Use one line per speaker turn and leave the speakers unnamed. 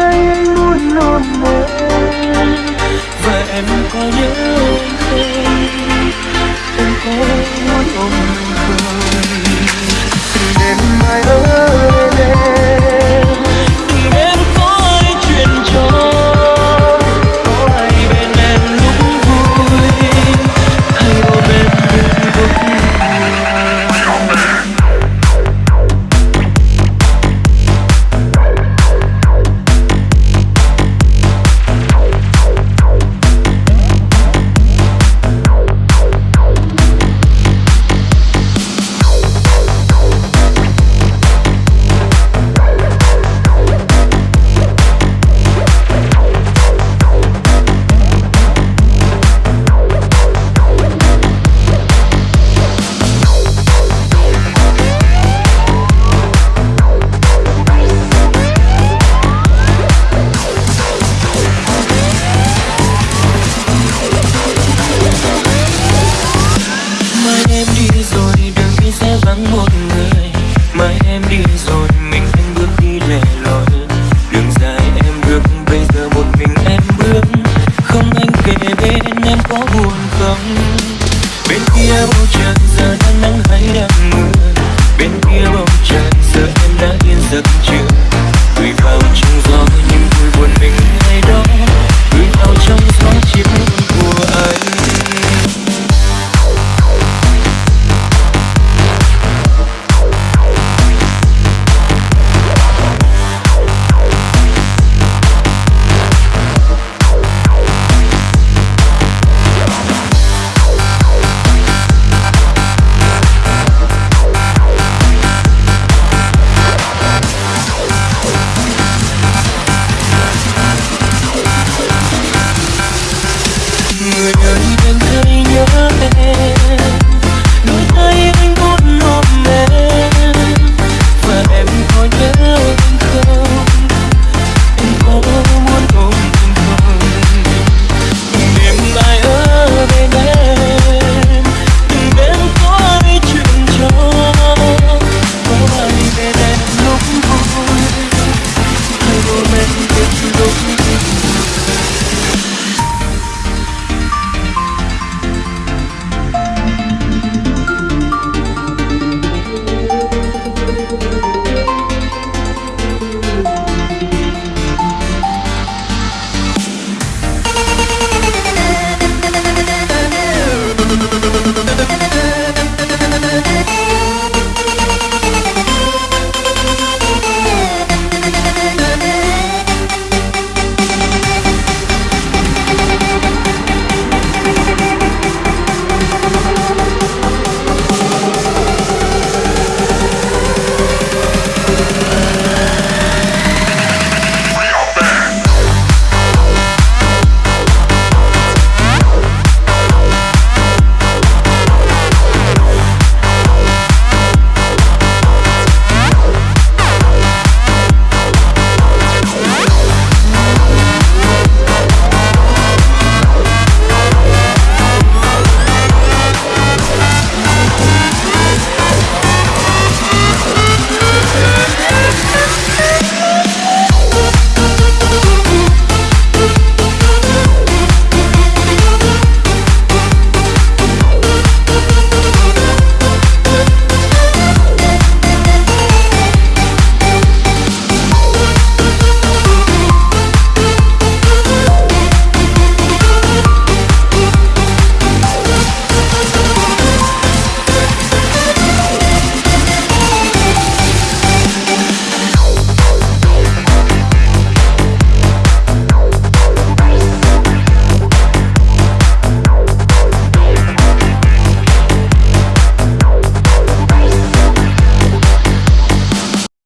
đây anh muốn luôn một và em có nhớ không? Em có muốn ôm anh không đêm mai ơi sẽ vắng một người. Mai em đi rồi, mình anh bước đi lẻ loi. Đường dài em bước, bây giờ một mình em bước. Không anh kề bên em có buồn không? Bên kia bầu trời, giờ đang nắng hay đang mưa. Bên kia bầu trời, giờ em đã yên giấc chưa